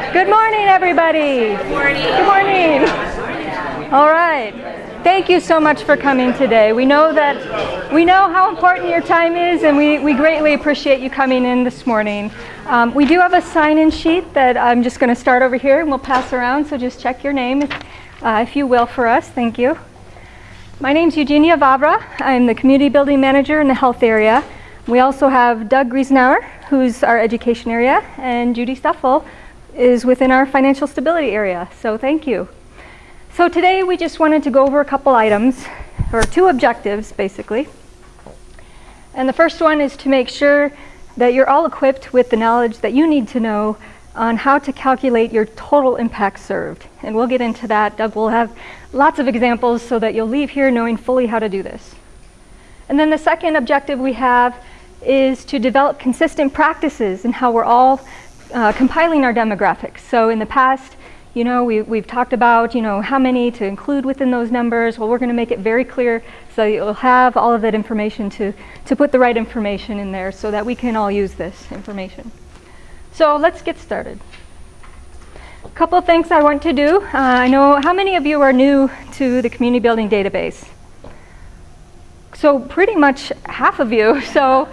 Good morning, everybody. Good morning. Good morning. All right. Thank you so much for coming today. We know that we know how important your time is, and we, we greatly appreciate you coming in this morning. Um, we do have a sign-in sheet that I'm just going to start over here, and we'll pass around. So just check your name, if, uh, if you will, for us. Thank you. My name is Eugenia Vavra. I'm the community building manager in the health area. We also have Doug Griesenauer, who's our education area, and Judy Stuffel is within our financial stability area. So thank you. So today we just wanted to go over a couple items, or two objectives basically. And the first one is to make sure that you're all equipped with the knowledge that you need to know on how to calculate your total impact served. And we'll get into that. Doug will have lots of examples so that you'll leave here knowing fully how to do this. And then the second objective we have is to develop consistent practices in how we're all uh, compiling our demographics. So in the past, you know, we, we've talked about, you know, how many to include within those numbers. Well, we're going to make it very clear so you'll have all of that information to, to put the right information in there so that we can all use this information. So let's get started. A couple of things I want to do. Uh, I know how many of you are new to the community building database? So pretty much half of you. So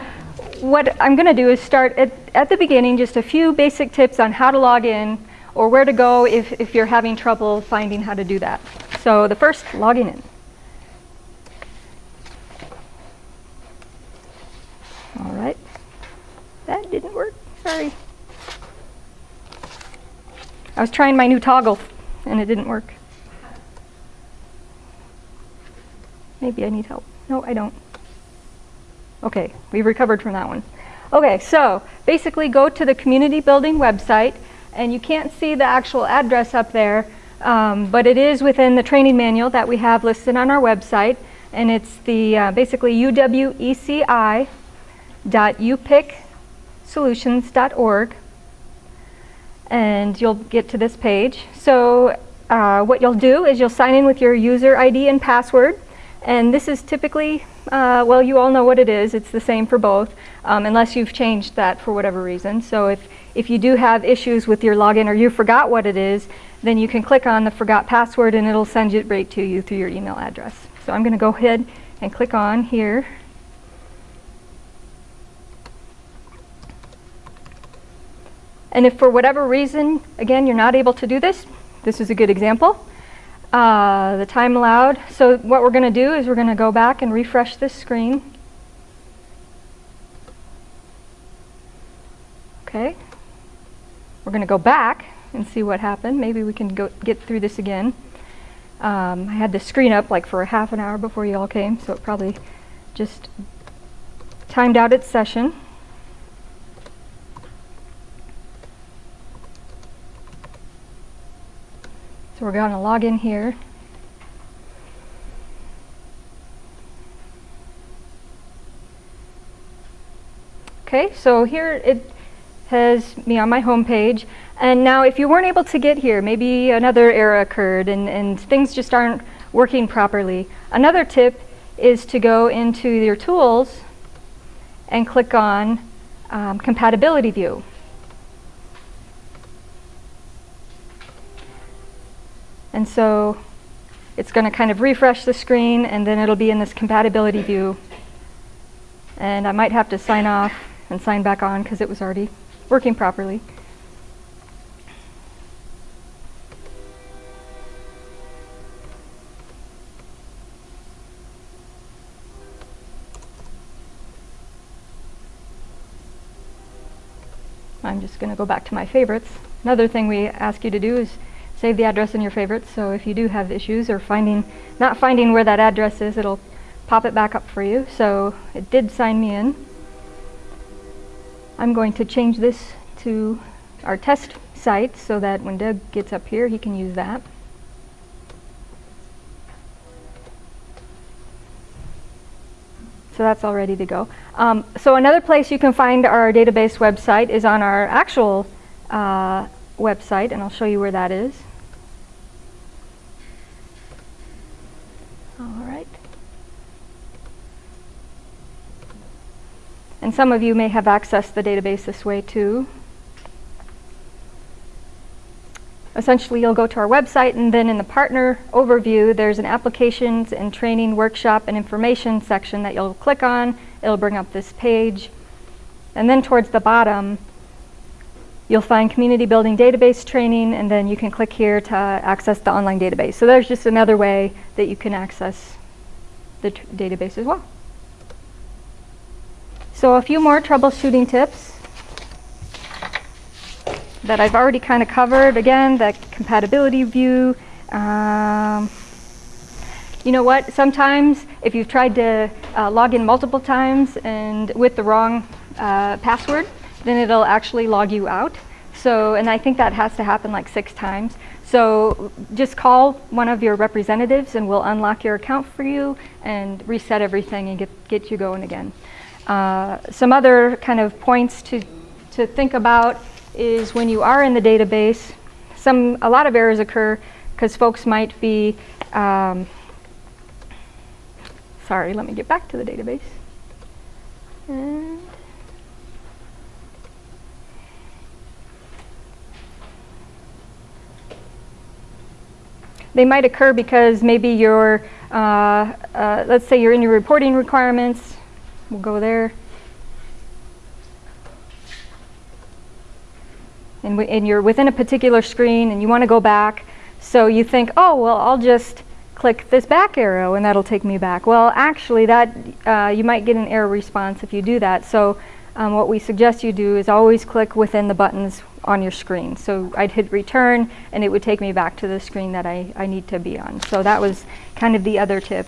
what I'm going to do is start at, at the beginning, just a few basic tips on how to log in or where to go if, if you're having trouble finding how to do that. So the first, logging in. All right. That didn't work. Sorry. I was trying my new toggle and it didn't work. Maybe I need help. No, I don't. Okay, we've recovered from that one. Okay, so basically go to the community building website and you can't see the actual address up there, um, but it is within the training manual that we have listed on our website and it's the uh, basically uweci.upicsolutions.org and you'll get to this page. So uh, what you'll do is you'll sign in with your user ID and password and this is typically, uh, well, you all know what it is. It's the same for both, um, unless you've changed that for whatever reason. So if, if you do have issues with your login or you forgot what it is, then you can click on the forgot password and it'll send it right to you through your email address. So I'm going to go ahead and click on here. And if for whatever reason, again, you're not able to do this, this is a good example. Uh, the time allowed. So what we're going to do is we're going to go back and refresh this screen. Okay. We're going to go back and see what happened. Maybe we can go get through this again. Um, I had the screen up like for a half an hour before you all came, so it probably just timed out its session. So we're going to log in here. Okay, so here it has me on my home page. And now if you weren't able to get here, maybe another error occurred and, and things just aren't working properly. Another tip is to go into your tools and click on um, compatibility view. And so it's going to kind of refresh the screen and then it'll be in this compatibility view. And I might have to sign off and sign back on because it was already working properly. I'm just going to go back to my favorites. Another thing we ask you to do is save the address in your favorites. So if you do have issues or finding, not finding where that address is, it'll pop it back up for you. So it did sign me in. I'm going to change this to our test site so that when Doug gets up here, he can use that. So that's all ready to go. Um, so another place you can find our database website is on our actual uh, website, and I'll show you where that is. All right. And some of you may have accessed the database this way too. essentially you'll go to our website and then in the partner overview there's an applications and training workshop and information section that you'll click on. It'll bring up this page. And then towards the bottom you'll find community building database training and then you can click here to access the online database. So there's just another way that you can access the database as well. So a few more troubleshooting tips that I've already kind of covered. Again, the compatibility view. Um, you know what? Sometimes if you've tried to uh, log in multiple times and with the wrong uh, password, then it'll actually log you out. So, and I think that has to happen like six times. So just call one of your representatives and we'll unlock your account for you and reset everything and get, get you going again. Uh, some other kind of points to, to think about is when you are in the database, some a lot of errors occur because folks might be, um, sorry, let me get back to the database. And they might occur because maybe you're, uh, uh, let's say you're in your reporting requirements, we'll go there. and, and you're within a particular screen and you want to go back, so you think, oh, well, I'll just click this back arrow and that'll take me back. Well, actually, that uh, you might get an error response if you do that. So um, what we suggest you do is always click within the buttons on your screen. So I'd hit return and it would take me back to the screen that I, I need to be on. So that was kind of the other tip.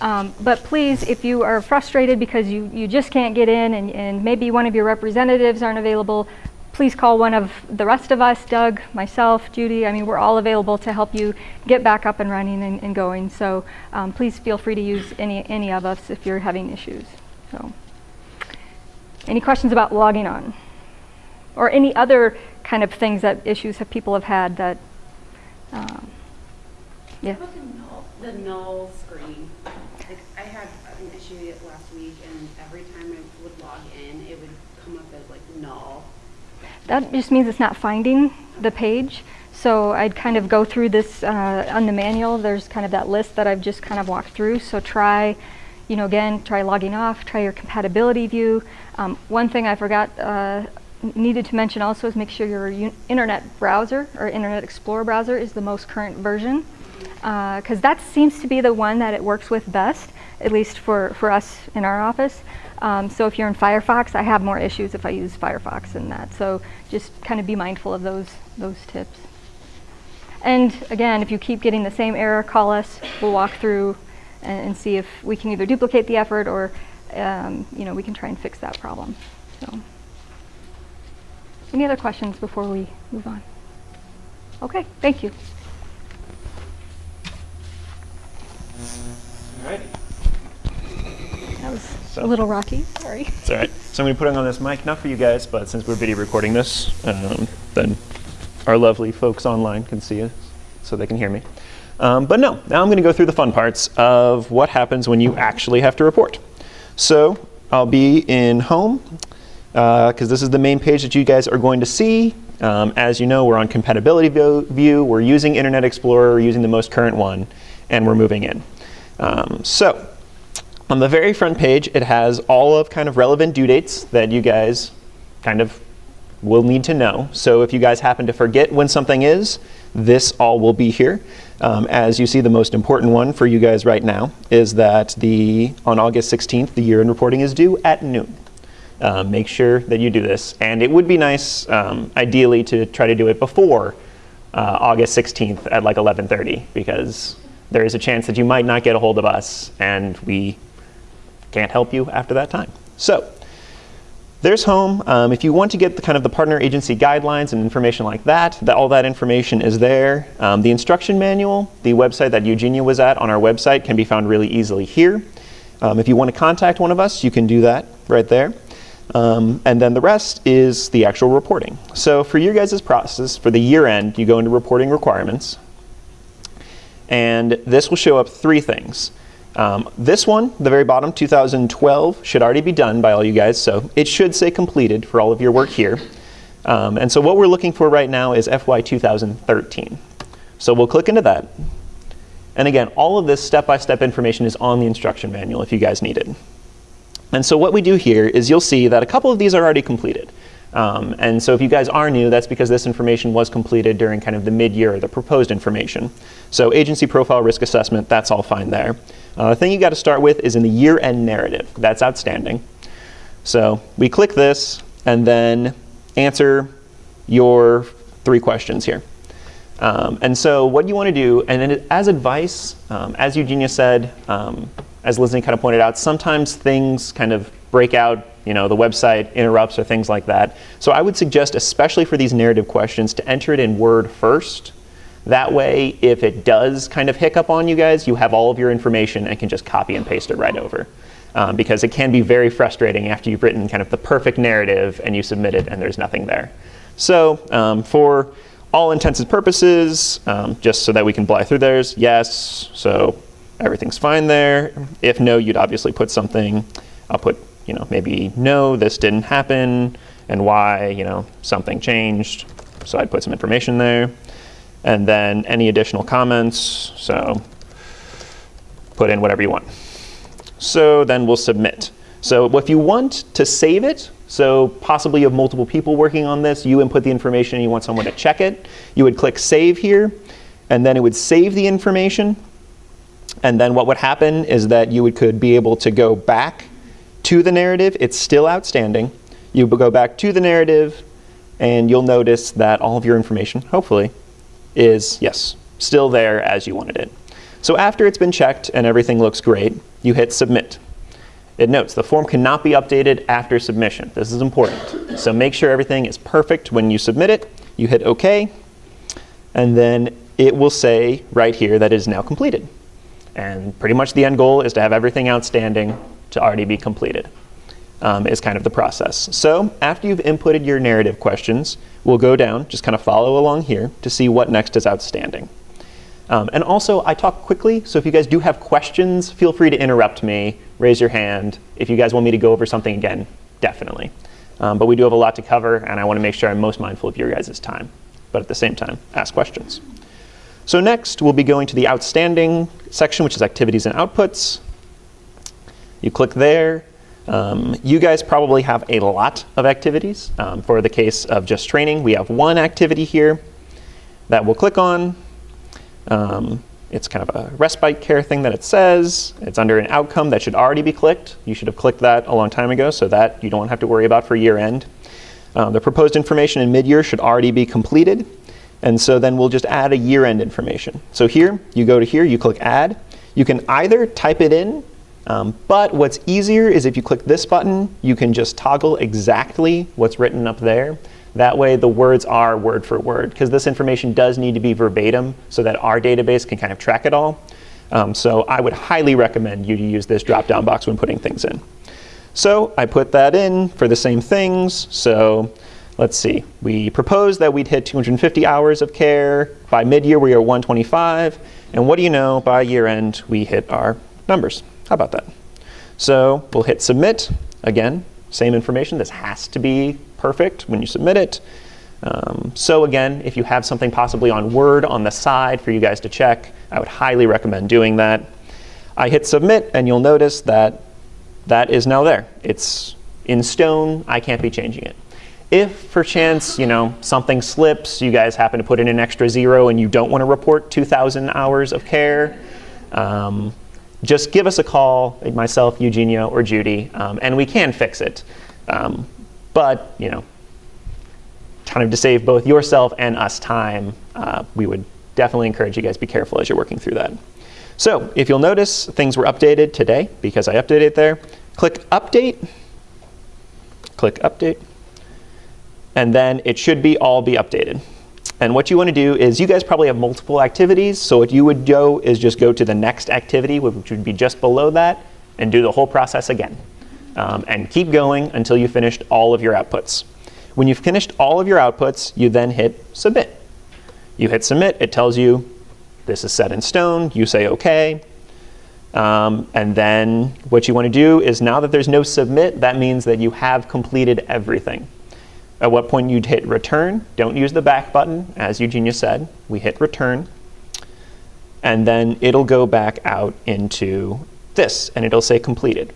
Um, but please, if you are frustrated because you, you just can't get in and, and maybe one of your representatives aren't available, please call one of the rest of us, Doug, myself, Judy. I mean, we're all available to help you get back up and running and, and going. So um, please feel free to use any, any of us if you're having issues. So, any questions about logging on? Or any other kind of things that issues have people have had that, um, yeah? the null, the null screen? Like I had an issue last week and every time I would log in, it would come up as like null. That just means it's not finding the page. So I'd kind of go through this uh, on the manual. There's kind of that list that I've just kind of walked through. So try, you know, again, try logging off, try your compatibility view. Um, one thing I forgot, uh, needed to mention also is make sure your internet browser or Internet Explorer browser is the most current version because uh, that seems to be the one that it works with best, at least for, for us in our office. Um, so if you're in Firefox, I have more issues if I use Firefox than that. So just kind of be mindful of those, those tips. And again, if you keep getting the same error, call us. We'll walk through and, and see if we can either duplicate the effort or um, you know, we can try and fix that problem. So, any other questions before we move on? Okay, thank you. All right. That was so, a little rocky, sorry. It's all right. So I'm going to put it on this mic, not for you guys, but since we're video recording this, um, then our lovely folks online can see us so they can hear me. Um, but no, now I'm going to go through the fun parts of what happens when you actually have to report. So I'll be in home, because uh, this is the main page that you guys are going to see. Um, as you know, we're on compatibility view. We're using Internet Explorer, we're using the most current one, and we're moving in. Um, so on the very front page, it has all of kind of relevant due dates that you guys kind of will need to know. So if you guys happen to forget when something is, this all will be here. Um, as you see, the most important one for you guys right now is that the on August 16th, the year-end reporting is due at noon. Um, make sure that you do this. And it would be nice, um, ideally, to try to do it before uh, August 16th at like 11.30 because there is a chance that you might not get a hold of us and we can't help you after that time. So there's home. Um, if you want to get the kind of the partner agency guidelines and information like that, that all that information is there. Um, the instruction manual, the website that Eugenia was at on our website can be found really easily here. Um, if you want to contact one of us, you can do that right there. Um, and then the rest is the actual reporting. So for your guys' process, for the year end, you go into reporting requirements. And this will show up three things. Um, this one, the very bottom, 2012, should already be done by all you guys, so it should say completed for all of your work here. Um, and so what we're looking for right now is FY 2013. So we'll click into that. And again, all of this step-by-step information is on the instruction manual if you guys need it. And so what we do here is you'll see that a couple of these are already completed. Um, and so if you guys are new, that's because this information was completed during kind of the mid-year, the proposed information. So agency profile risk assessment, that's all fine there. Uh, the thing you got to start with is in the year-end narrative. That's outstanding. So we click this and then answer your three questions here. Um, and so what you want to do, and then as advice, um, as Eugenia said, um, as Lizzie kind of pointed out, sometimes things kind of break out, you know, the website interrupts or things like that. So I would suggest, especially for these narrative questions, to enter it in Word first. That way, if it does kind of hiccup on you guys, you have all of your information and can just copy and paste it right over. Um, because it can be very frustrating after you've written kind of the perfect narrative and you submit it and there's nothing there. So um, for all intents and purposes, um, just so that we can fly through theirs, yes, so everything's fine there. If no, you'd obviously put something, I'll put, you know, maybe no, this didn't happen, and why, you know, something changed. So I'd put some information there. And then any additional comments, so put in whatever you want. So then we'll submit. So if you want to save it, so possibly you have multiple people working on this, you input the information and you want someone to check it, you would click save here, and then it would save the information. And then what would happen is that you would, could be able to go back to the narrative. It's still outstanding. You go back to the narrative, and you'll notice that all of your information, hopefully, is, yes, still there as you wanted it. So after it's been checked and everything looks great, you hit submit. It notes the form cannot be updated after submission. This is important. So make sure everything is perfect when you submit it. You hit OK, and then it will say right here that it is now completed. And pretty much the end goal is to have everything outstanding to already be completed, um, is kind of the process. So after you've inputted your narrative questions, we'll go down, just kind of follow along here to see what next is outstanding. Um, and also, I talk quickly, so if you guys do have questions, feel free to interrupt me, raise your hand. If you guys want me to go over something again, definitely. Um, but we do have a lot to cover, and I want to make sure I'm most mindful of your guys' time. But at the same time, ask questions. So next, we'll be going to the outstanding section, which is activities and outputs. You click there. Um, you guys probably have a lot of activities. Um, for the case of just training, we have one activity here that we'll click on. Um, it's kind of a respite care thing that it says. It's under an outcome that should already be clicked. You should have clicked that a long time ago so that you don't have to worry about for year end. Um, the proposed information in mid-year should already be completed. And so then we'll just add a year-end information. So here, you go to here, you click add. You can either type it in, um, but what's easier is if you click this button, you can just toggle exactly what's written up there. That way the words are word for word, because this information does need to be verbatim so that our database can kind of track it all. Um, so I would highly recommend you to use this drop-down box when putting things in. So I put that in for the same things. So let's see. We proposed that we'd hit 250 hours of care. By mid-year, we are 125. And what do you know? By year end, we hit our numbers. How about that? So we'll hit submit. Again, same information. This has to be perfect when you submit it. Um, so again, if you have something possibly on Word on the side for you guys to check, I would highly recommend doing that. I hit submit, and you'll notice that that is now there. It's in stone. I can't be changing it. If, for chance, you know, something slips, you guys happen to put in an extra zero and you don't want to report 2,000 hours of care, um, just give us a call, myself, Eugenia, or Judy, um, and we can fix it. Um, but, you know, kind of to save both yourself and us time, uh, we would definitely encourage you guys be careful as you're working through that. So if you'll notice, things were updated today because I updated there. Click Update. Click Update. And then it should be all be updated. And what you want to do is you guys probably have multiple activities. So what you would do is just go to the next activity, which would be just below that, and do the whole process again. Um, and keep going until you finished all of your outputs. When you've finished all of your outputs, you then hit Submit. You hit Submit. It tells you this is set in stone. You say OK. Um, and then what you want to do is now that there's no submit, that means that you have completed everything. At what point you'd hit return. Don't use the back button, as Eugenia said. We hit return. And then it'll go back out into this, and it'll say completed.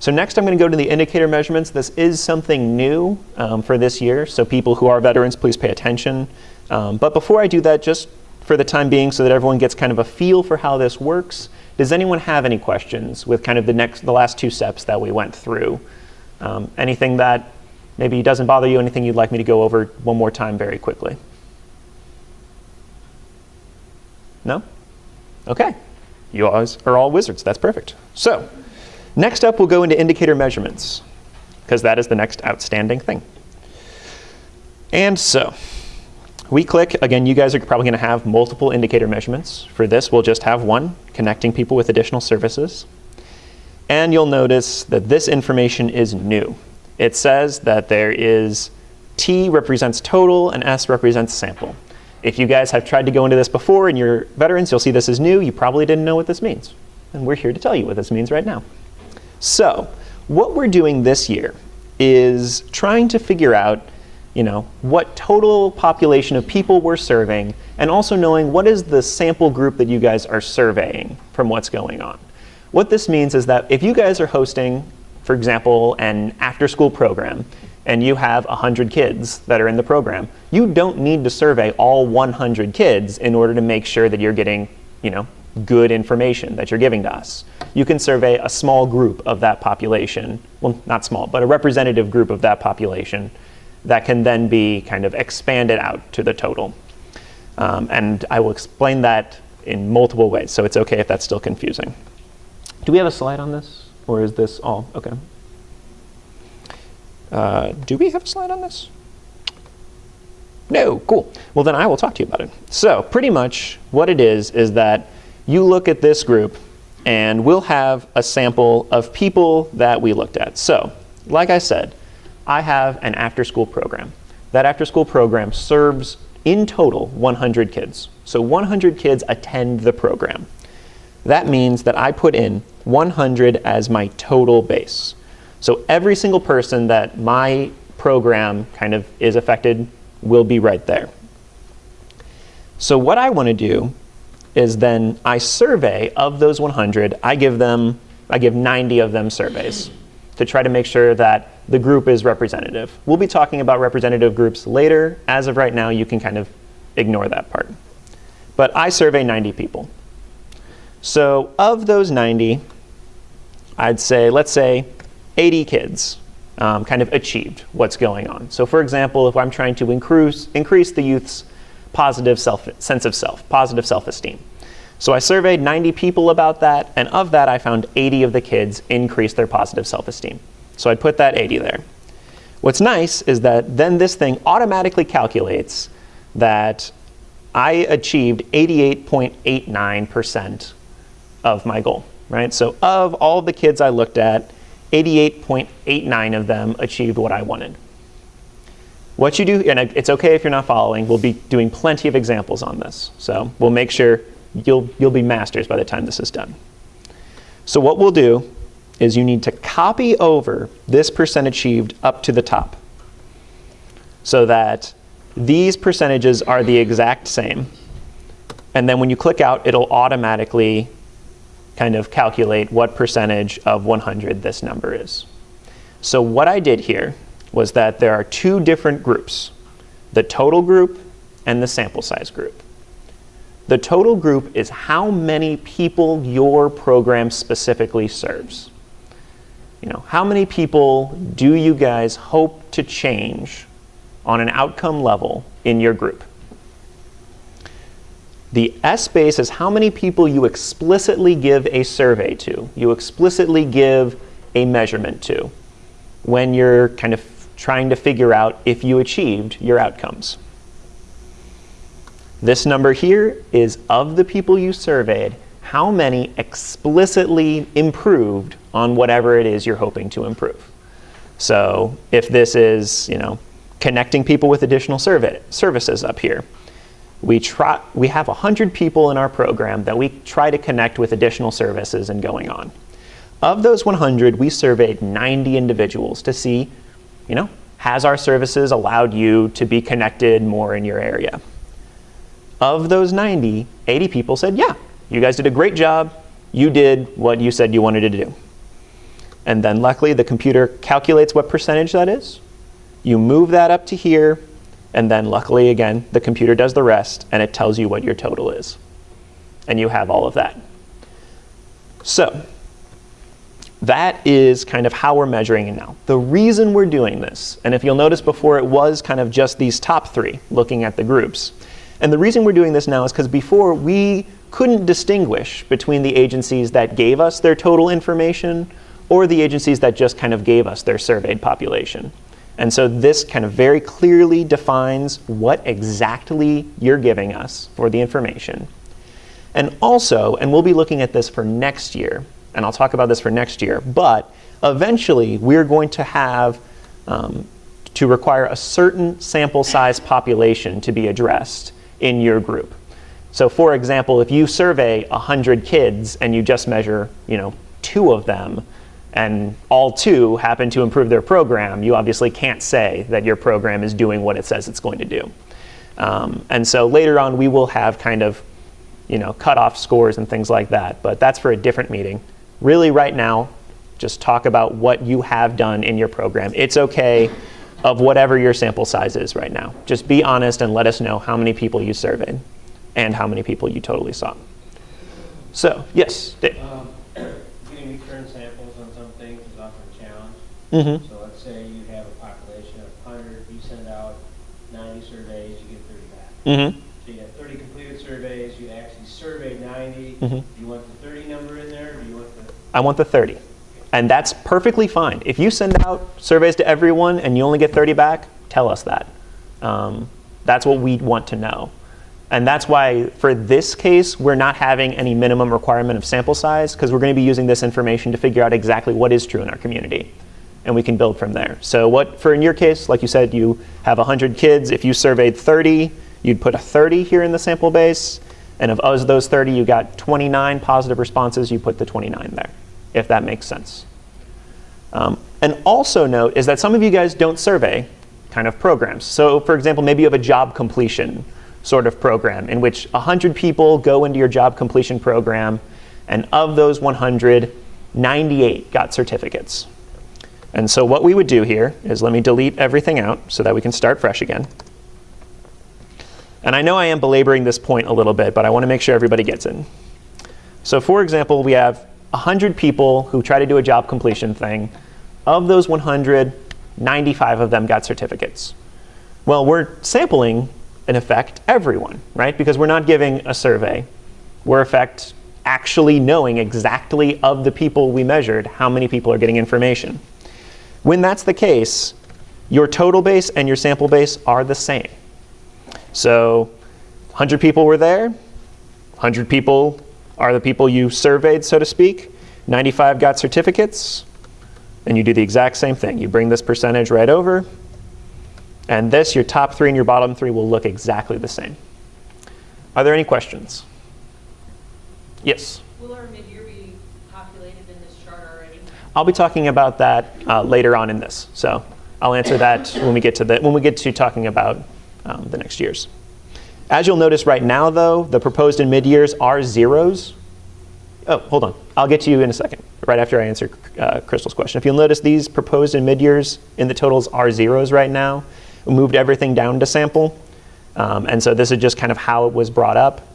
So next I'm going to go to the indicator measurements. This is something new um, for this year, so people who are veterans, please pay attention. Um, but before I do that, just for the time being, so that everyone gets kind of a feel for how this works, does anyone have any questions with kind of the next, the last two steps that we went through? Um, anything that maybe it doesn't bother you, anything you'd like me to go over one more time very quickly? No? Okay. You always are all wizards. That's perfect. So next up, we'll go into indicator measurements, because that is the next outstanding thing. And so we click, again, you guys are probably going to have multiple indicator measurements. For this, we'll just have one, connecting people with additional services. And you'll notice that this information is new. It says that there is T represents total and S represents sample. If you guys have tried to go into this before and you're veterans, you'll see this is new. You probably didn't know what this means. And we're here to tell you what this means right now. So what we're doing this year is trying to figure out you know, what total population of people we're serving, and also knowing what is the sample group that you guys are surveying from what's going on. What this means is that if you guys are hosting, for example, an after-school program, and you have 100 kids that are in the program, you don't need to survey all 100 kids in order to make sure that you're getting, you know, good information that you're giving to us. You can survey a small group of that population, well, not small, but a representative group of that population that can then be kind of expanded out to the total. Um, and I will explain that in multiple ways, so it's okay if that's still confusing. Do we have a slide on this? Or is this all? OK. Uh, do we have a slide on this? No, cool. Well, then I will talk to you about it. So pretty much what it is is that you look at this group, and we'll have a sample of people that we looked at. So like I said, I have an after-school program. That after-school program serves, in total, 100 kids. So 100 kids attend the program. That means that I put in 100 as my total base. So every single person that my program kind of is affected will be right there. So what I want to do is then I survey of those 100, I give them, I give 90 of them surveys to try to make sure that the group is representative. We'll be talking about representative groups later. As of right now, you can kind of ignore that part. But I survey 90 people. So of those 90, I'd say, let's say 80 kids um, kind of achieved what's going on. So for example, if I'm trying to increase, increase the youth's positive self, sense of self, positive self-esteem. So I surveyed 90 people about that, and of that I found 80 of the kids increased their positive self-esteem. So I'd put that 80 there. What's nice is that then this thing automatically calculates that I achieved 88.89% of my goal, right? So of all the kids I looked at, 88.89 of them achieved what I wanted. What you do, and it's okay if you're not following, we'll be doing plenty of examples on this. So we'll make sure you'll, you'll be masters by the time this is done. So what we'll do is you need to copy over this percent achieved up to the top so that these percentages are the exact same. And then when you click out, it'll automatically kind of calculate what percentage of 100 this number is. So what I did here was that there are two different groups, the total group and the sample size group. The total group is how many people your program specifically serves you know, how many people do you guys hope to change on an outcome level in your group? The S base is how many people you explicitly give a survey to, you explicitly give a measurement to when you're kind of trying to figure out if you achieved your outcomes. This number here is of the people you surveyed, how many explicitly improved on whatever it is you're hoping to improve. So if this is, you know, connecting people with additional survey, services up here, we, try, we have 100 people in our program that we try to connect with additional services and going on. Of those 100, we surveyed 90 individuals to see, you know, has our services allowed you to be connected more in your area? Of those 90, 80 people said, yeah, you guys did a great job. You did what you said you wanted to do. And then luckily, the computer calculates what percentage that is. You move that up to here, and then luckily, again, the computer does the rest, and it tells you what your total is. And you have all of that. So that is kind of how we're measuring it now. The reason we're doing this, and if you'll notice before it was kind of just these top three, looking at the groups. And the reason we're doing this now is because before we couldn't distinguish between the agencies that gave us their total information or the agencies that just kind of gave us their surveyed population. And so this kind of very clearly defines what exactly you're giving us for the information. And also, and we'll be looking at this for next year, and I'll talk about this for next year, but eventually we're going to have um, to require a certain sample size population to be addressed in your group. So for example, if you survey 100 kids and you just measure, you know, two of them, and all two happen to improve their program, you obviously can't say that your program is doing what it says it's going to do. Um, and so later on, we will have kind of, you know, cutoff scores and things like that, but that's for a different meeting. Really, right now, just talk about what you have done in your program. It's okay of whatever your sample size is right now. Just be honest and let us know how many people you surveyed and how many people you totally saw. So, yes, Dave. Um, Getting return samples on some things is often a challenge. Mm-hmm. So let's say you have a population of 100, you send out 90 surveys, you get 30 back. Mm-hmm. So you have 30 completed surveys, you actually surveyed 90. Mhm. Do you want the 30 number in there, or do you want the? I want the 30. And that's perfectly fine. If you send out surveys to everyone and you only get 30 back, tell us that. Um, that's what we want to know. And that's why for this case, we're not having any minimum requirement of sample size because we're going to be using this information to figure out exactly what is true in our community. And we can build from there. So what, for in your case, like you said, you have 100 kids. If you surveyed 30, you'd put a 30 here in the sample base. And of those 30, you got 29 positive responses, you put the 29 there, if that makes sense. Um, and also note is that some of you guys don't survey kind of programs. So for example, maybe you have a job completion sort of program in which 100 people go into your job completion program, and of those 100, 98 got certificates. And so what we would do here is let me delete everything out so that we can start fresh again. And I know I am belaboring this point a little bit, but I want to make sure everybody gets it. So for example, we have 100 people who try to do a job completion thing. Of those 100, 95 of them got certificates. Well, we're sampling, in effect, everyone, right? Because we're not giving a survey. We're, in effect, actually knowing exactly of the people we measured how many people are getting information. When that's the case, your total base and your sample base are the same. So 100 people were there. 100 people are the people you surveyed, so to speak. 95 got certificates. And you do the exact same thing. You bring this percentage right over. And this, your top three and your bottom three, will look exactly the same. Are there any questions? Yes? Will our mid-year be populated in this chart already? I'll be talking about that uh, later on in this. So I'll answer that when we get to the when we get to talking about um, the next years. As you'll notice right now, though, the proposed and mid-years are zeros. Oh, hold on. I'll get to you in a second, right after I answer uh, Crystal's question. If you'll notice, these proposed and mid-years in the totals are zeros right now. We moved everything down to sample. Um, and so this is just kind of how it was brought up.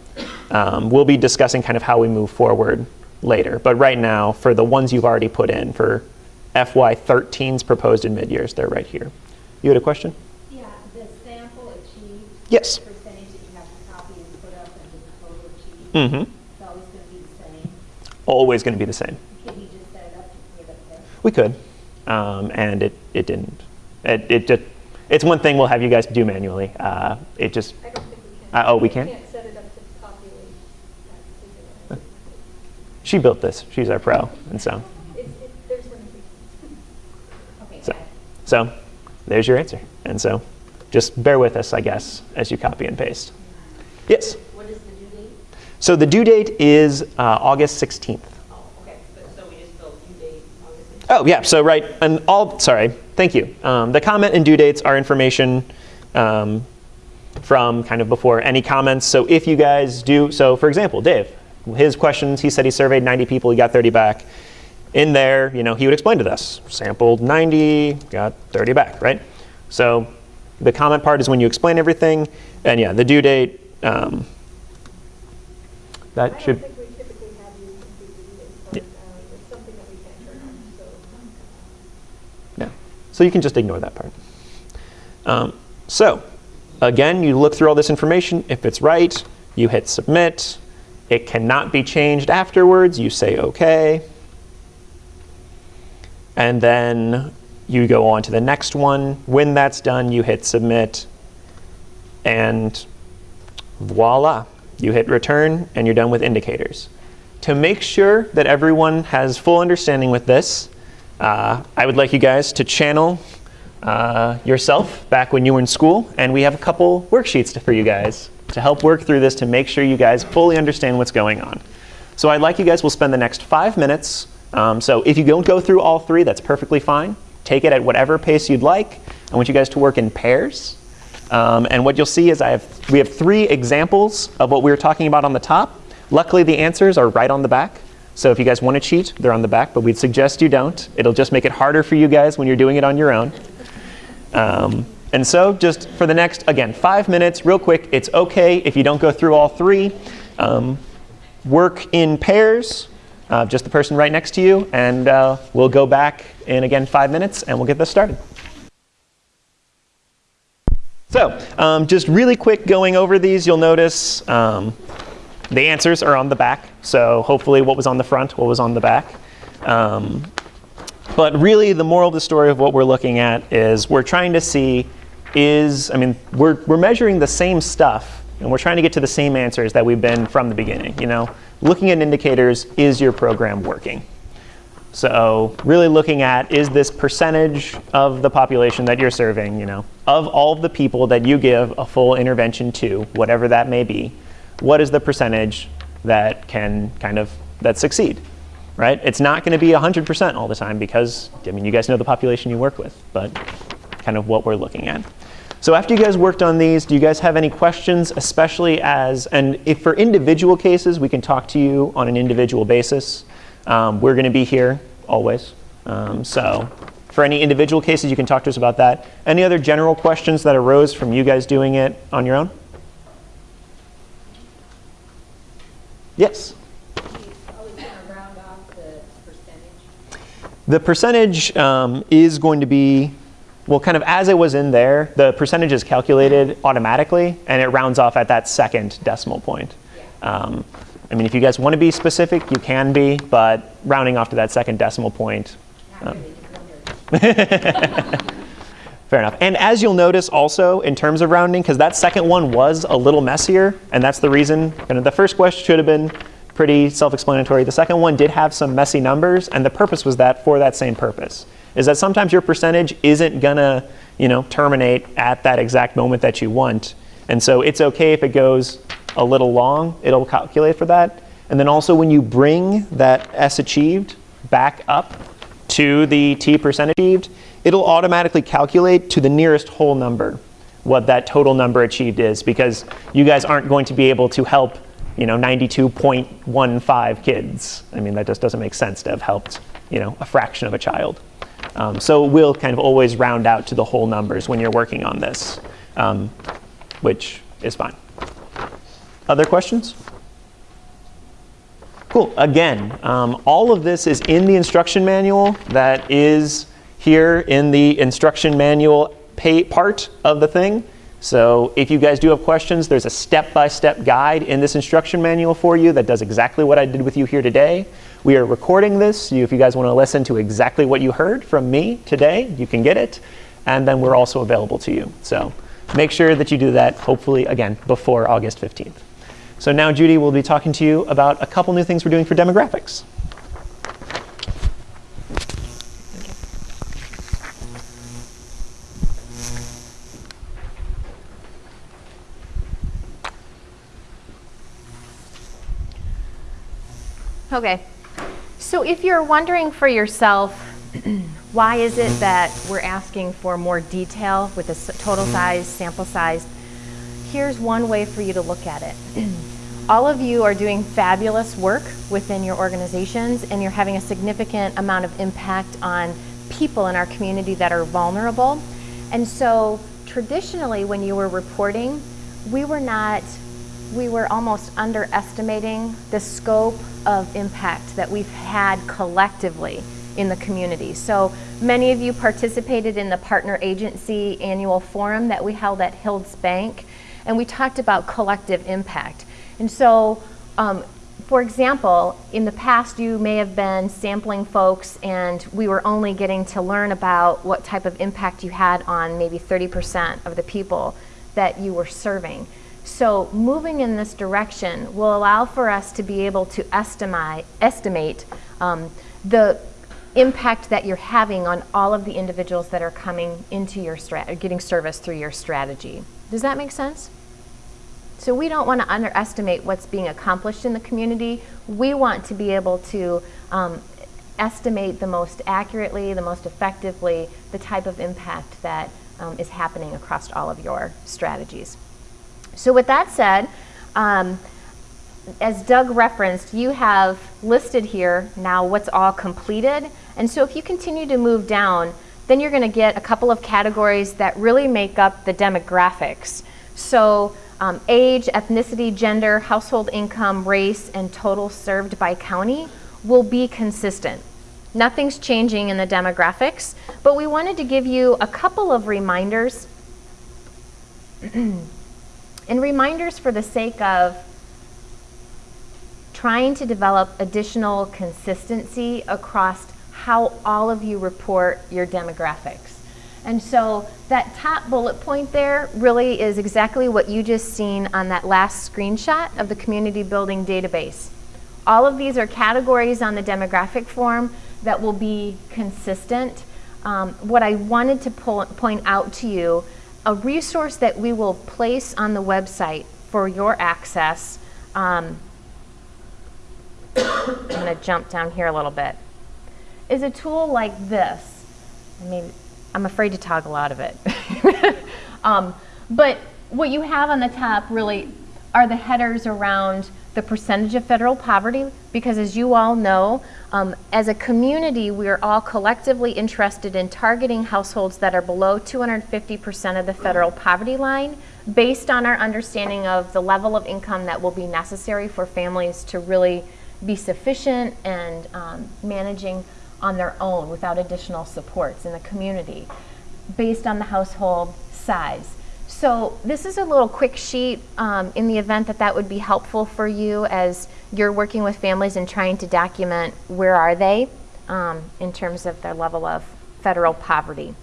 Um, we'll be discussing kind of how we move forward later. But right now, for the ones you've already put in, for FY13's proposed in mid-years, they're right here. You had a question? Yeah, the sample achieved. Yes. the Percentage that you have to copy and put up and the total achieved. Mm-hmm. It's always going to be the same. Always going to be the same. Can you just set it up to put it up there? We could, um, and it, it didn't. It, it just, it's one thing we'll have you guys do manually. Uh, it just, I don't think we can. Uh, oh, we can? can't set it up to populate that particular. She built this. She's our pro, and so, there's so, so there's your answer. And so, just bear with us, I guess, as you copy and paste. Yes. What is the due date? So the due date is uh, August 16th. Oh, okay, so we just built due date August 16th. Oh yeah. So right, and all. Sorry, thank you. Um, the comment and due dates are information um, from kind of before any comments. So if you guys do, so for example, Dave, his questions, he said he surveyed 90 people, he got 30 back. In there, you know, he would explain to us, sampled 90, got 30 back, right? So the comment part is when you explain everything, and yeah, the due date, um, that I should, don't think we typically have you complete the due date, but um, that we can turn on, so. Yeah. So you can just ignore that part. Um, so again, you look through all this information. If it's right, you hit submit. It cannot be changed afterwards. You say OK. And then you go on to the next one. When that's done, you hit submit. And voila, you hit return, and you're done with indicators. To make sure that everyone has full understanding with this, uh, I would like you guys to channel uh, yourself back when you were in school, and we have a couple worksheets for you guys to help work through this to make sure you guys fully understand what's going on. So I'd like you guys will spend the next five minutes. Um, so if you don't go through all three, that's perfectly fine. Take it at whatever pace you'd like. I want you guys to work in pairs. Um, and what you'll see is I have, we have three examples of what we were talking about on the top. Luckily, the answers are right on the back. So if you guys want to cheat, they're on the back, but we'd suggest you don't. It'll just make it harder for you guys when you're doing it on your own. Um, and so just for the next, again, five minutes, real quick, it's OK if you don't go through all three. Um, work in pairs, uh, just the person right next to you, and uh, we'll go back in, again, five minutes, and we'll get this started. So um, just really quick going over these, you'll notice um, the answers are on the back. So hopefully what was on the front, what was on the back. Um, but really the moral of the story of what we're looking at is we're trying to see is, I mean, we're, we're measuring the same stuff and we're trying to get to the same answers that we've been from the beginning. You know, looking at indicators, is your program working? So really looking at is this percentage of the population that you're serving, you know, of all the people that you give a full intervention to, whatever that may be, what is the percentage that can kind of that succeed, right? It's not going to be 100% all the time because I mean you guys know the population you work with, but kind of what we're looking at. So after you guys worked on these, do you guys have any questions, especially as, and if for individual cases, we can talk to you on an individual basis. Um, we're going to be here always. Um, so for any individual cases, you can talk to us about that. Any other general questions that arose from you guys doing it on your own? Yes? The percentage um, is going to be, well, kind of as it was in there, the percentage is calculated automatically, and it rounds off at that second decimal point. Um, I mean, if you guys want to be specific, you can be, but rounding off to that second decimal point. Not really, just wondered. Fair enough. And as you'll notice also in terms of rounding, because that second one was a little messier, and that's the reason, kind of the first question should have been pretty self-explanatory. The second one did have some messy numbers, and the purpose was that for that same purpose, is that sometimes your percentage isn't gonna, you know, terminate at that exact moment that you want. And so it's okay if it goes a little long, it'll calculate for that. And then also when you bring that S achieved back up to the T percent achieved, it'll automatically calculate to the nearest whole number what that total number achieved is because you guys aren't going to be able to help you know 92.15 kids. I mean that just doesn't make sense to have helped you know a fraction of a child. Um, so we'll kind of always round out to the whole numbers when you're working on this, um, which is fine. Other questions? Cool. Again, um, all of this is in the instruction manual that is here in the instruction manual part of the thing. So if you guys do have questions, there's a step-by-step guide in this instruction manual for you that does exactly what I did with you here today. We are recording this. You, if you guys want to listen to exactly what you heard from me today, you can get it. And then we're also available to you. So make sure that you do that, hopefully, again, before August 15th. So now Judy will be talking to you about a couple new things we're doing for demographics. Okay. So if you're wondering for yourself, Why is it that we're asking for more detail with s- total size, sample size? Here's one way for you to look at it. All of you are doing fabulous work within your organizations and you're having a significant amount of impact on people in our community that are vulnerable. And so traditionally when you were reporting, we were not, we were almost underestimating the scope of impact that we've had collectively in the community. So many of you participated in the partner agency annual forum that we held at Hills Bank and we talked about collective impact. And so, um, for example, in the past you may have been sampling folks and we were only getting to learn about what type of impact you had on maybe 30% of the people that you were serving. So moving in this direction will allow for us to be able to estimate, estimate um, the impact that you're having on all of the individuals that are coming into your getting service through your strategy. Does that make sense? So we don't want to underestimate what's being accomplished in the community. We want to be able to um, estimate the most accurately, the most effectively, the type of impact that um, is happening across all of your strategies. So with that said, um, as Doug referenced, you have listed here now what's all completed. And so if you continue to move down, then you're going to get a couple of categories that really make up the demographics. So um, age, ethnicity, gender, household income, race, and total served by county will be consistent. Nothing's changing in the demographics, but we wanted to give you a couple of reminders. and reminders for the sake of trying to develop additional consistency across how all of you report your demographics. And so that top bullet point there really is exactly what you just seen on that last screenshot of the community building database. All of these are categories on the demographic form that will be consistent. Um, what I wanted to pull, point out to you, a resource that we will place on the website for your access. Um, I'm going to jump down here a little bit. Is a tool like this. I mean, I'm afraid to toggle out of it. um, but what you have on the top really are the headers around the percentage of federal poverty, because as you all know, um, as a community, we are all collectively interested in targeting households that are below 250% of the federal poverty line based on our understanding of the level of income that will be necessary for families to really be sufficient and um, managing on their own without additional supports in the community based on the household size. So this is a little quick sheet um, in the event that that would be helpful for you as you're working with families and trying to document where are they um, in terms of their level of federal poverty.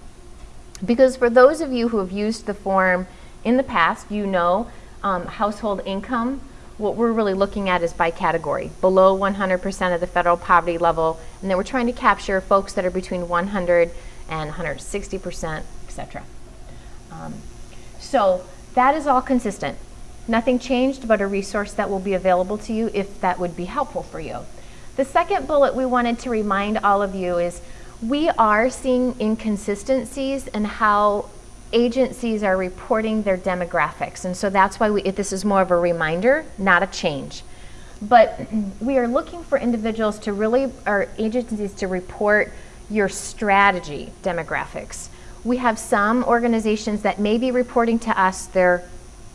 Because for those of you who have used the form in the past, you know um, household income what we're really looking at is by category, below 100% of the federal poverty level, and then we're trying to capture folks that are between 100 and 160%, et cetera. Um, so that is all consistent. Nothing changed, but a resource that will be available to you if that would be helpful for you. The second bullet we wanted to remind all of you is we are seeing inconsistencies in how agencies are reporting their demographics. And so that's why we, this is more of a reminder, not a change. But we are looking for individuals to really, or agencies to report your strategy demographics. We have some organizations that may be reporting to us their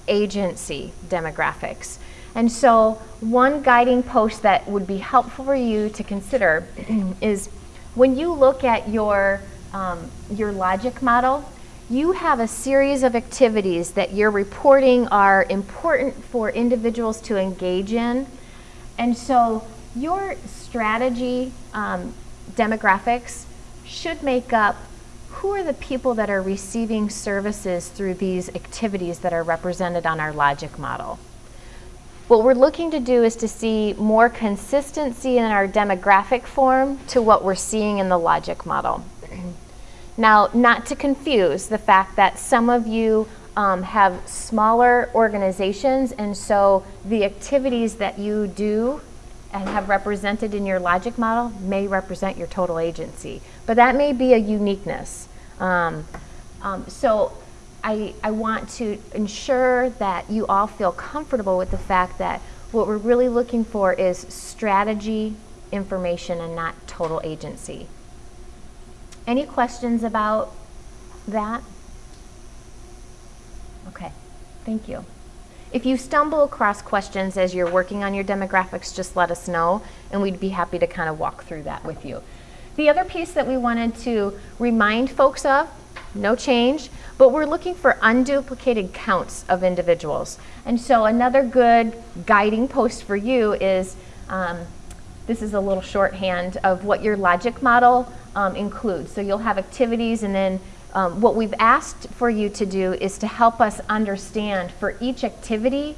agency demographics. And so one guiding post that would be helpful for you to consider is when you look at your, um, your logic model, you have a series of activities that you're reporting are important for individuals to engage in. And so your strategy um, demographics should make up who are the people that are receiving services through these activities that are represented on our logic model. What we're looking to do is to see more consistency in our demographic form to what we're seeing in the logic model. Now, not to confuse the fact that some of you um, have smaller organizations, and so the activities that you do have represented in your logic model may represent your total agency. But that may be a uniqueness. Um, um, so I, I want to ensure that you all feel comfortable with the fact that what we're really looking for is strategy, information, and not total agency. Any questions about that? Okay, thank you. If you stumble across questions as you're working on your demographics, just let us know, and we'd be happy to kind of walk through that with you. The other piece that we wanted to remind folks of, no change, but we're looking for unduplicated counts of individuals. And so another good guiding post for you is, um, this is a little shorthand of what your logic model um, includes. So you'll have activities and then um, what we've asked for you to do is to help us understand for each activity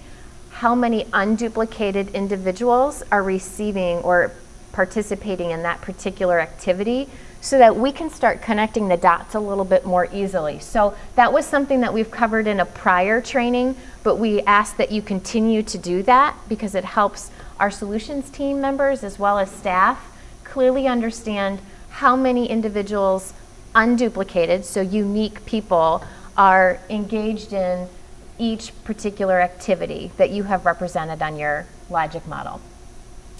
how many unduplicated individuals are receiving or participating in that particular activity so that we can start connecting the dots a little bit more easily. So that was something that we've covered in a prior training, but we ask that you continue to do that because it helps our solutions team members as well as staff clearly understand how many individuals unduplicated, so unique people, are engaged in each particular activity that you have represented on your logic model.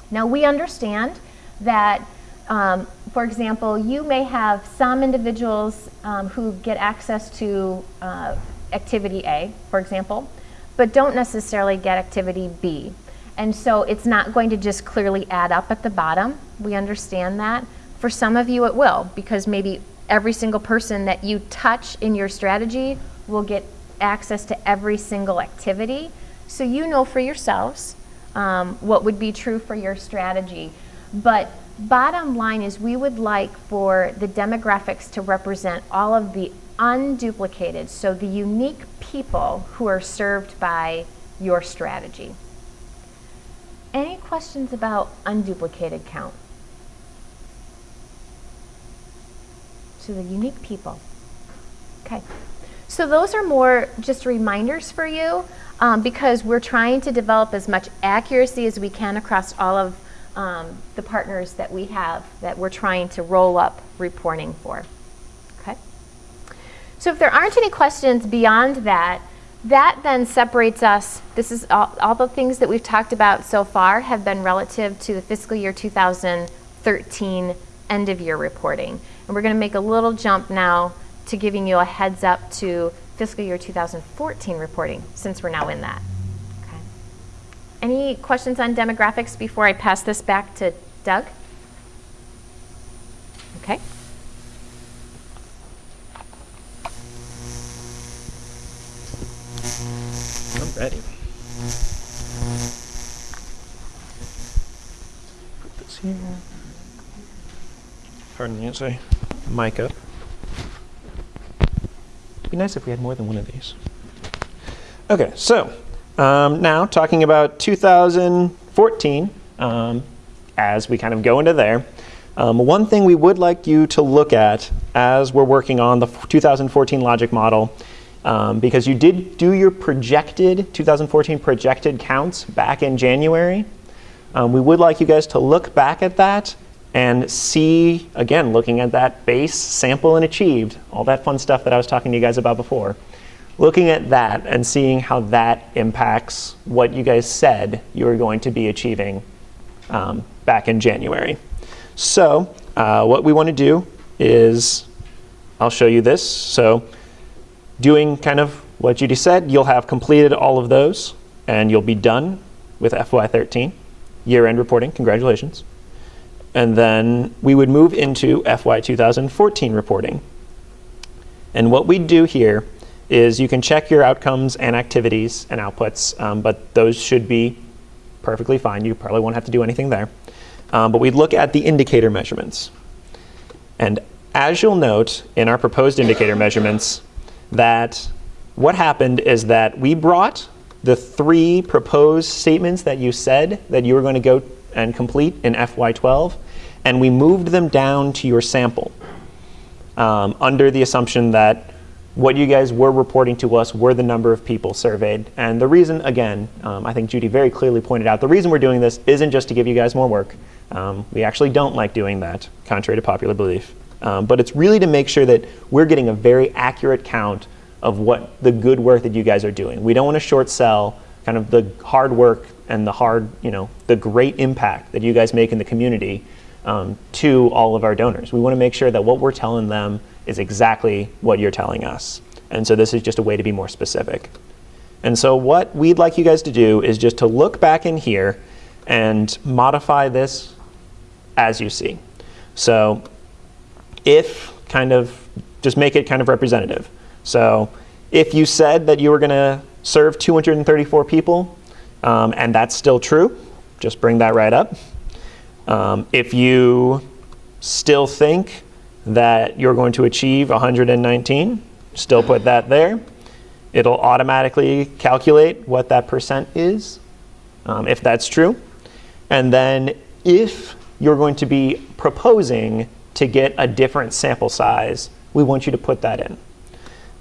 Now we understand that, um, for example, you may have some individuals um, who get access to uh, activity A, for example, but don't necessarily get activity B. And so it's not going to just clearly add up at the bottom. We understand that. For some of you it will, because maybe every single person that you touch in your strategy will get access to every single activity. So you know for yourselves um, what would be true for your strategy. But bottom line is we would like for the demographics to represent all of the unduplicated, so the unique people who are served by your strategy. Any questions about unduplicated count? So the unique people. Okay. So those are more just reminders for you um, because we're trying to develop as much accuracy as we can across all of um, the partners that we have that we're trying to roll up reporting for. Okay. So if there aren't any questions beyond that, that then separates us. This is all, all the things that we've talked about so far have been relative to the fiscal year 2013 end of year reporting. And we're going to make a little jump now to giving you a heads up to fiscal year 2014 reporting since we're now in that. Okay. Any questions on demographics before I pass this back to Doug? Okay. I'm ready. Put this here. Pardon me, sorry. Mic up. It'd be nice if we had more than one of these. Okay, so um, now talking about 2014, um, as we kind of go into there, um, one thing we would like you to look at as we're working on the 2014 logic model, um, because you did do your projected 2014 projected counts back in January, um, we would like you guys to look back at that and see, again, looking at that base, sample, and achieved, all that fun stuff that I was talking to you guys about before, looking at that and seeing how that impacts what you guys said you were going to be achieving um, back in January. So uh, what we want to do is, I'll show you this. So doing kind of what Judy said, you'll have completed all of those, and you'll be done with FY13, year-end reporting. Congratulations. And then we would move into FY 2014 reporting. And what we'd do here is you can check your outcomes and activities and outputs, um, but those should be perfectly fine. You probably won't have to do anything there. Um, but we look at the indicator measurements. And as you'll note in our proposed indicator measurements, that what happened is that we brought the three proposed statements that you said that you were going to go and complete in FY12, and we moved them down to your sample um, under the assumption that what you guys were reporting to us were the number of people surveyed. And the reason, again, um, I think Judy very clearly pointed out, the reason we're doing this isn't just to give you guys more work. Um, we actually don't like doing that, contrary to popular belief. Um, but it's really to make sure that we're getting a very accurate count of what the good work that you guys are doing. We don't want to short sell kind of the hard work and the hard, you know, the great impact that you guys make in the community um, to all of our donors. We want to make sure that what we're telling them is exactly what you're telling us. And so this is just a way to be more specific. And so what we'd like you guys to do is just to look back in here and modify this as you see. So if kind of, just make it kind of representative. So if you said that you were going to serve 234 people, um, and that's still true, just bring that right up. Um, if you still think that you're going to achieve 119, still put that there. It'll automatically calculate what that percent is, um, if that's true. And then if you're going to be proposing to get a different sample size, we want you to put that in.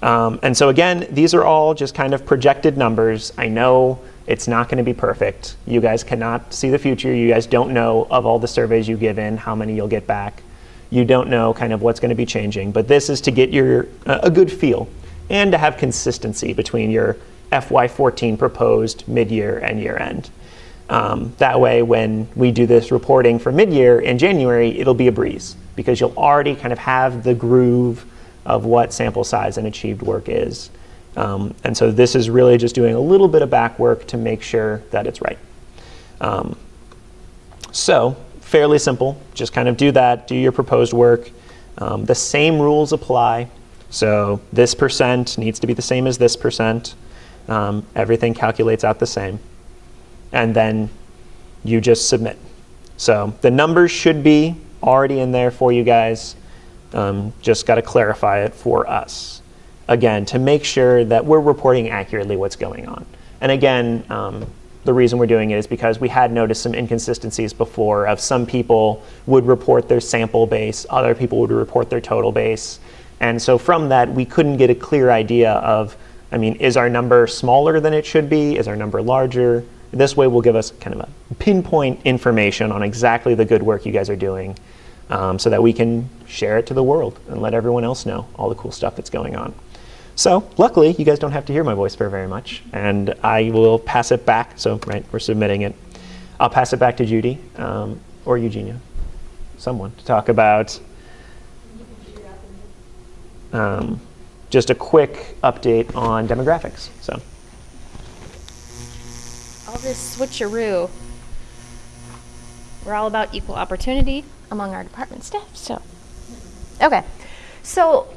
Um, and so again, these are all just kind of projected numbers. I know it's not going to be perfect. You guys cannot see the future. You guys don't know of all the surveys you give in, how many you'll get back. You don't know kind of what's going to be changing. But this is to get your uh, a good feel and to have consistency between your FY14 proposed mid-year and year-end. Um, that way, when we do this reporting for mid-year in January, it'll be a breeze because you'll already kind of have the groove of what sample size and achieved work is. Um, and so this is really just doing a little bit of back work to make sure that it's right. Um, so fairly simple, just kind of do that, do your proposed work. Um, the same rules apply. So this percent needs to be the same as this percent. Um, everything calculates out the same. And then you just submit. So the numbers should be already in there for you guys. Um, just got to clarify it for us. Again, to make sure that we're reporting accurately what's going on. And again, um, the reason we're doing it is because we had noticed some inconsistencies before of some people would report their sample base, other people would report their total base. And so from that, we couldn't get a clear idea of, I mean, is our number smaller than it should be? Is our number larger? This way will give us kind of a pinpoint information on exactly the good work you guys are doing um, so that we can share it to the world and let everyone else know all the cool stuff that's going on. So luckily, you guys don't have to hear my voice very much, and I will pass it back. So right, we're submitting it. I'll pass it back to Judy um, or Eugenia, someone, to talk about um, just a quick update on demographics. So all this switcheroo. We're all about equal opportunity among our department staff. So, okay. So,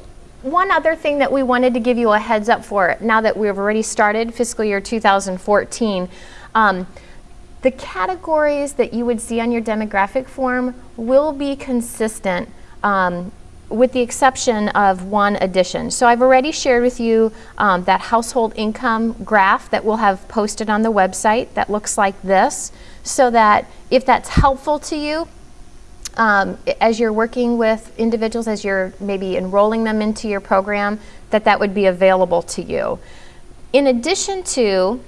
one other thing that we wanted to give you a heads up for now that we've already started fiscal year 2014. Um, the categories that you would see on your demographic form will be consistent um, with the exception of one addition. So I've already shared with you um, that household income graph that we'll have posted on the website that looks like this so that if that's helpful to you, um, as you're working with individuals, as you're maybe enrolling them into your program, that that would be available to you. In addition to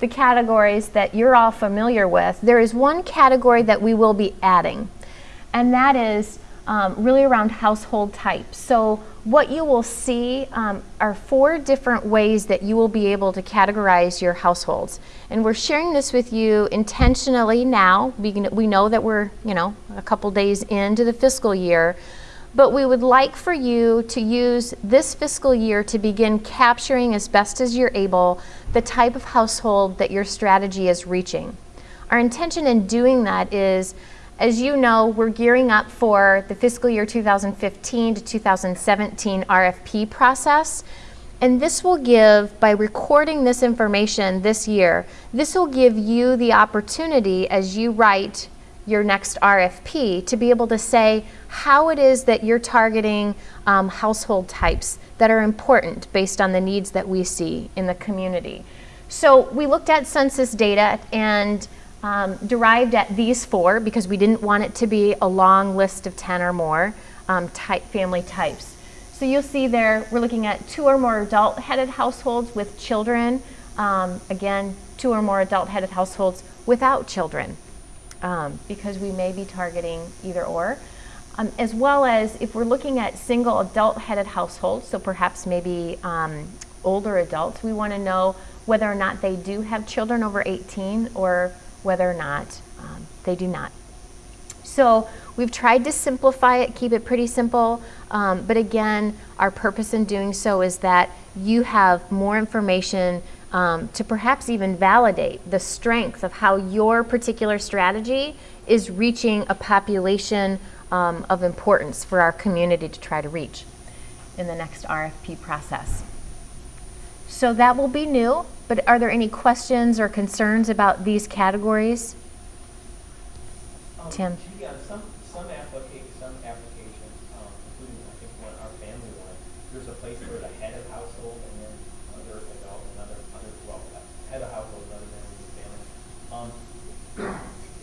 the categories that you're all familiar with, there is one category that we will be adding, and that is um, really around household types. So what you will see um, are four different ways that you will be able to categorize your households. And we're sharing this with you intentionally now. We, we know that we're, you know, a couple days into the fiscal year, but we would like for you to use this fiscal year to begin capturing as best as you're able the type of household that your strategy is reaching. Our intention in doing that is as you know, we're gearing up for the fiscal year 2015 to 2017 RFP process. And this will give, by recording this information this year, this will give you the opportunity as you write your next RFP to be able to say how it is that you're targeting um, household types that are important based on the needs that we see in the community. So we looked at census data and um, derived at these four because we didn't want it to be a long list of 10 or more um, type family types. So you'll see there, we're looking at two or more adult-headed households with children. Um, again, two or more adult-headed households without children, um, because we may be targeting either or. Um, as well as if we're looking at single adult-headed households, so perhaps maybe um, older adults, we want to know whether or not they do have children over 18 or whether or not um, they do not. So we've tried to simplify it, keep it pretty simple, um, but again, our purpose in doing so is that you have more information um, to perhaps even validate the strength of how your particular strategy is reaching a population um, of importance for our community to try to reach in the next RFP process. So that will be new, but are there any questions or concerns about these categories? Um, Tim. on some, some applica- some applications, um, including, I think, one, our family one, there's a place for the head of household and then other adult, another, other, well, head of household, another member of the family. Um,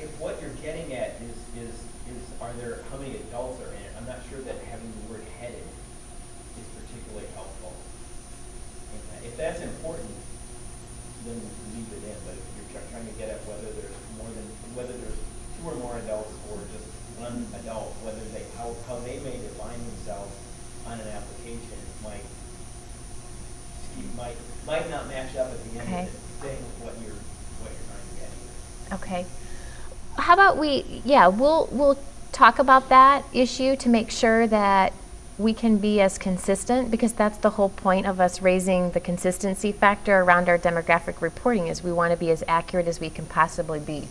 if what you're getting at is, is, is, are there, how many adults are in it? I'm not sure that having the word headed is particularly helpful. in that. If that's important, then leave it in, but if you're try- trying to get at whether there's more than, whether there's two or more adults or just one adult, whether they, how, how they may define themselves on an application might, you might, might not match up at the end Okay. of the thing with what you're, what you're trying to get here. Okay. How about we, yeah, we'll, we'll talk about that issue to make sure that we can be as consistent because that's the whole point of us raising the consistency factor around our demographic reporting is we want to be as accurate as we can possibly be.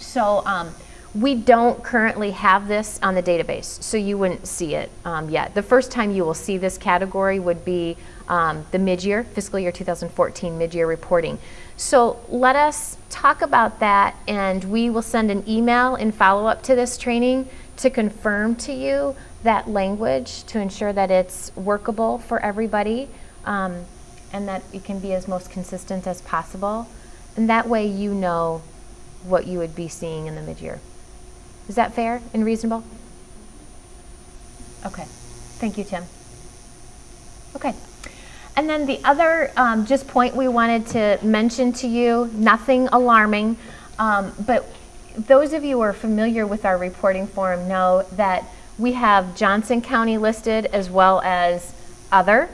So um, we don't currently have this on the database, so you wouldn't see it um, yet. The first time you will see this category would be um, the mid-year, fiscal year 2014 mid-year reporting. So let us talk about that and we will send an email in follow-up to this training to confirm to you that language to ensure that it's workable for everybody um, and that it can be as most consistent as possible. And that way you know what you would be seeing in the mid-year. Is that fair and reasonable? Okay. Thank you, Tim. Okay. And then the other um, just point we wanted to mention to you, nothing alarming, um, but those of you who are familiar with our reporting form know that we have Johnson County listed as well as other.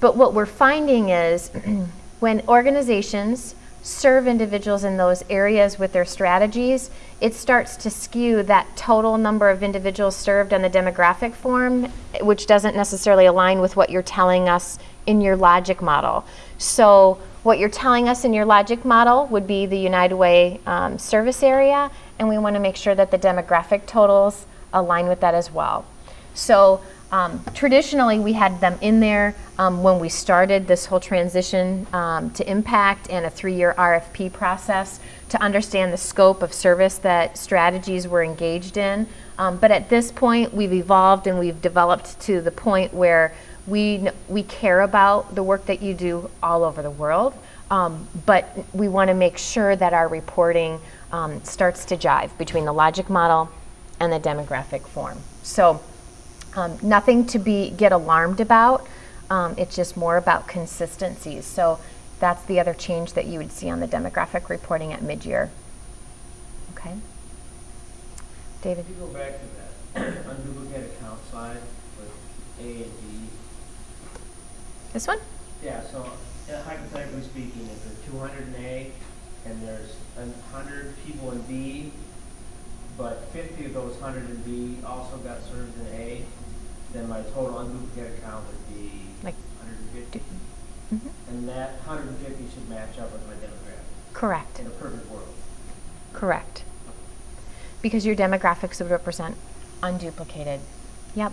But what we're finding is when organizations serve individuals in those areas with their strategies, it starts to skew that total number of individuals served on the demographic form, which doesn't necessarily align with what you're telling us in your logic model. So what you're telling us in your logic model would be the United Way um, service area, and we want to make sure that the demographic totals align with that as well. So um, traditionally, we had them in there um, when we started this whole transition um, to impact and a three-year RFP process to understand the scope of service that strategies were engaged in. Um, but at this point, we've evolved and we've developed to the point where we, we care about the work that you do all over the world, um, but we want to make sure that our reporting um, starts to jive between the logic model and the demographic form. So um, nothing to be get alarmed about. Um, it's just more about consistencies. So that's the other change that you would see on the demographic reporting at mid-year. Okay. David. If you go back to that unduplicate account slide with A and This one? Yeah, so uh, hypothetically speaking, if there's two hundred in A and there's hundred people in B, but fifty of those hundred in B also got served in A, then my total unduplicated account would be Like, hundred and fifty. Mhm. And that hundred and fifty should match up with my demographic Correct. in a perfect world. Correct. Because your demographics would represent unduplicated. Yep.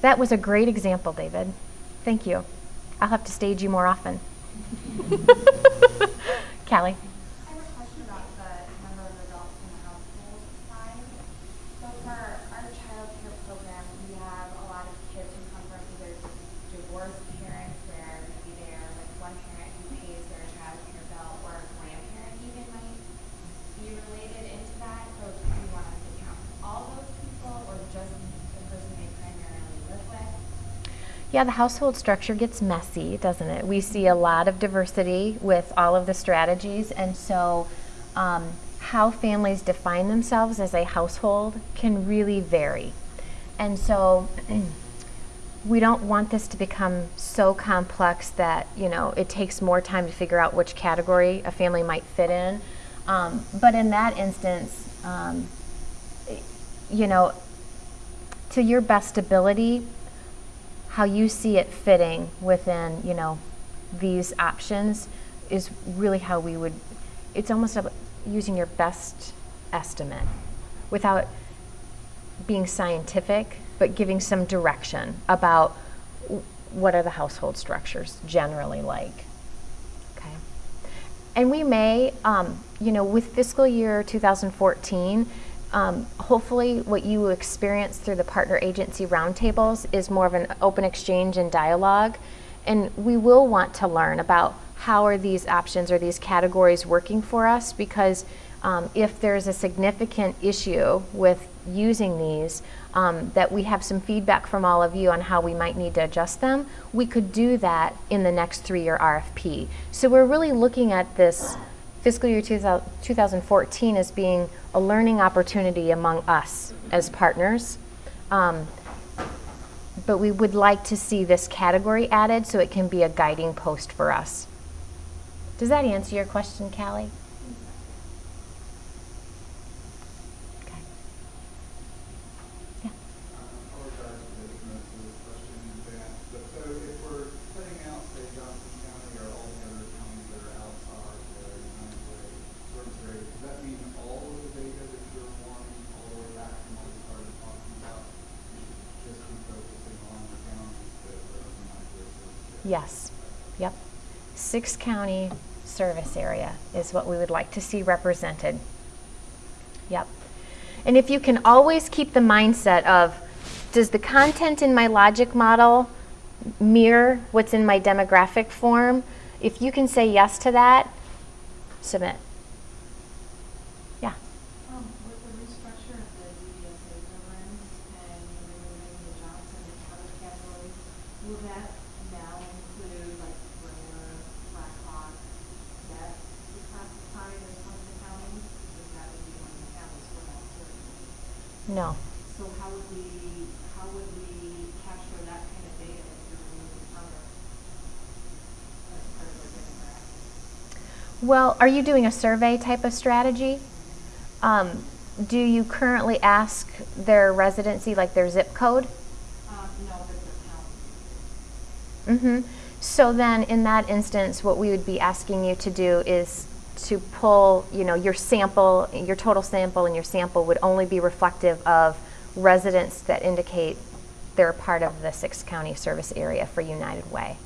That was a great example, David. Thank you. I'll have to stage you more often. Callie. I have a question about the number of adults in the household side. So for our child care program, we have a lot of kids who come from either divorced parents where maybe they're like one parent who pays their child care bill or a grandparent even might be related into that. So do you want us to count all those people or just the person they primarily live with? Yeah, the household structure gets messy, doesn't it? We see a lot of diversity with all of the strategies, and so um, how families define themselves as a household can really vary. And so we don't want this to become so complex that you know it takes more time to figure out which category a family might fit in. Um, but in that instance, um, you know, to your best ability, how you see it fitting within, you know, these options is really how we would, it's almost using your best estimate without being scientific, but giving some direction about what are the household structures generally like. Okay. And we may, um, you know, with fiscal year 2014, um, hopefully what you experience through the partner agency roundtables is more of an open exchange and dialogue. And we will want to learn about how are these options or these categories working for us because um, if there's a significant issue with using these, um, that we have some feedback from all of you on how we might need to adjust them, we could do that in the next three-year RFP. So we're really looking at this fiscal year 2014 as being a learning opportunity among us as partners. Um, but we would like to see this category added so it can be a guiding post for us. Does that answer your question, Callie? Okay. Yeah. apologize for the ignorance of this question in advance, but so if we're putting out, say, Johnson County or all the other counties that are outside the United Way service area, does that mean all of the data that you're wanting, all the way back from what we started talking about, we should just be focusing on the counties that are in the United Way service area? Yes. Yep. Six county service area is what we would like to see represented. Yep. And if you can always keep the mindset of does the content in my logic model mirror what's in my demographic form? If you can say yes to that, submit. Yeah. Um, will that now include like regular Black Hawk, that be classified as one of the counties? Because that would be one of the counties for that certainly. No. So how would we, how would we capture that kind of data if you're removing other as part of our? Well, are you doing a survey type of strategy? Um, do you currently ask their residency, like their zip code? Um, no, but the county. Mm-hmm. So then, in that instance, what we would be asking you to do is to pull, you know, your sample, your total sample, and your sample would only be reflective of residents that indicate they're part of the six county service area for United Way.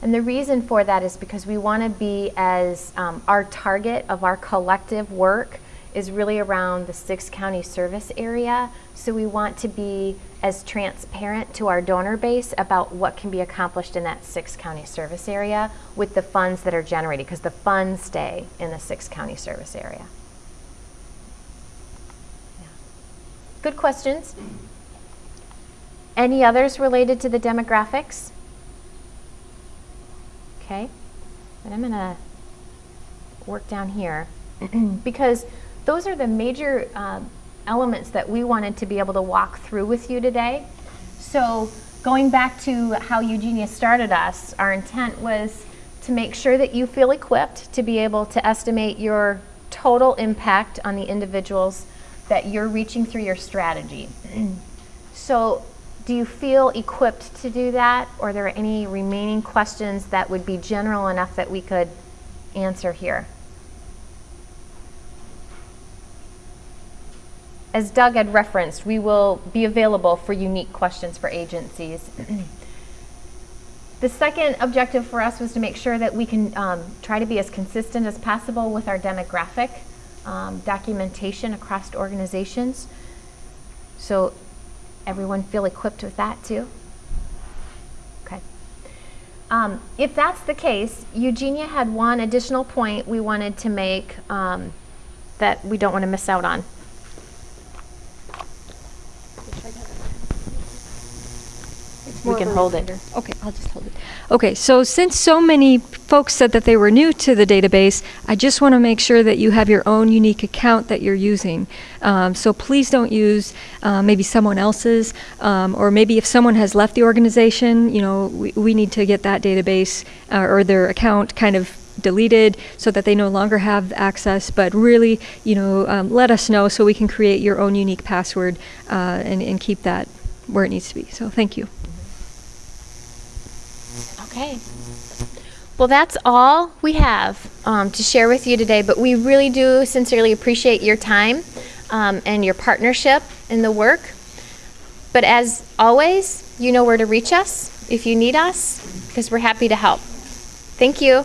And the reason for that is because we want to be as um, our target of our collective work is really around the six county service area. So we want to be as transparent to our donor base about what can be accomplished in that six county service area with the funds that are generated because the funds stay in the six county service area. Yeah. Good questions. Any others related to the demographics? Okay, and I'm gonna work down here because those are the major um, elements that we wanted to be able to walk through with you today. So going back to how Eugenia started us, our intent was to make sure that you feel equipped to be able to estimate your total impact on the individuals that you're reaching through your strategy. so do you feel equipped to do that? Or are there any remaining questions that would be general enough that we could answer here? As Doug had referenced, we will be available for unique questions for agencies. the second objective for us was to make sure that we can um, try to be as consistent as possible with our demographic um, documentation across organizations. So everyone feel equipped with that too? Okay. Um, if that's the case, Eugenia had one additional point we wanted to make um, that we don't want to miss out on. We can hold it. Okay, I'll just hold it. Okay, so since so many folks said that they were new to the database, I just want to make sure that you have your own unique account that you're using. Um, so please don't use uh, maybe someone else's, um, or maybe if someone has left the organization, you know, we, we need to get that database uh, or their account kind of deleted so that they no longer have access. But really, you know, um, let us know so we can create your own unique password uh, and, and keep that where it needs to be. So thank you. Okay. Well, that's all we have um, to share with you today, but we really do sincerely appreciate your time um, and your partnership in the work. But as always, you know where to reach us if you need us, because we're happy to help. Thank you.